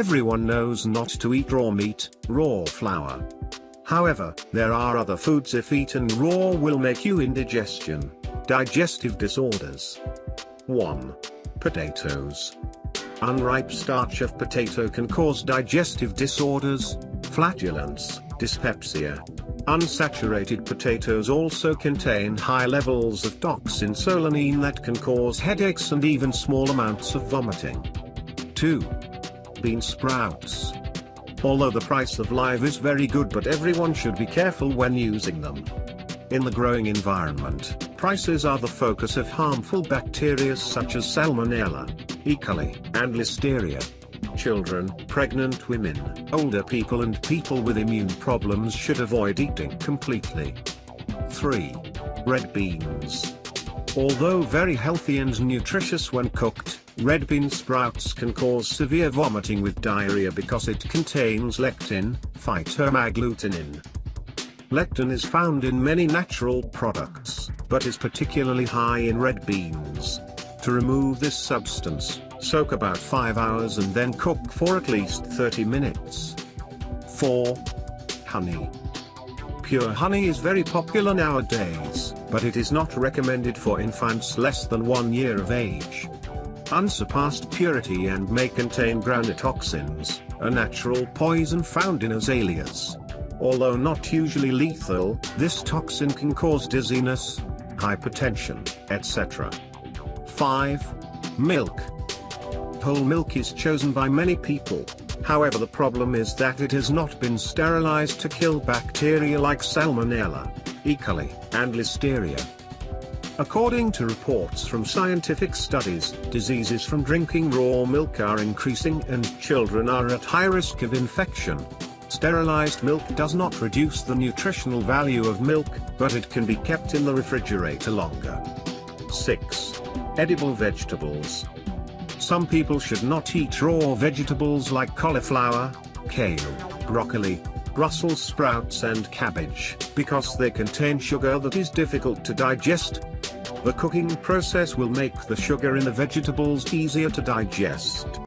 Everyone knows not to eat raw meat, raw flour. However, there are other foods if eaten raw will make you indigestion, digestive disorders. 1. Potatoes. Unripe starch of potato can cause digestive disorders, flatulence, dyspepsia. Unsaturated potatoes also contain high levels of toxin solanine that can cause headaches and even small amounts of vomiting. 2. Bean sprouts. Although the price of live is very good but everyone should be careful when using them. In the growing environment, prices are the focus of harmful bacteria such as Salmonella, E. coli, and Listeria. Children, pregnant women, older people and people with immune problems should avoid eating completely. 3. Red beans. Although very healthy and nutritious when cooked, red bean sprouts can cause severe vomiting with diarrhea because it contains lectin, phytoagglutinin. Lectin is found in many natural products, but is particularly high in red beans. To remove this substance, soak about 5 hours and then cook for at least 30 minutes. 4. Honey. Pure honey is very popular nowadays, but it is not recommended for infants less than 1 year of age. Unsurpassed purity and may contain toxins, a natural poison found in azaleas. Although not usually lethal, this toxin can cause dizziness, hypertension, etc. 5. Milk. Whole milk is chosen by many people. However the problem is that it has not been sterilized to kill bacteria like Salmonella, E. coli, and Listeria. According to reports from scientific studies, diseases from drinking raw milk are increasing and children are at high risk of infection. Sterilized milk does not reduce the nutritional value of milk, but it can be kept in the refrigerator longer. 6. Edible vegetables. Some people should not eat raw vegetables like cauliflower, kale, broccoli, Brussels sprouts and cabbage, because they contain sugar that is difficult to digest. The cooking process will make the sugar in the vegetables easier to digest.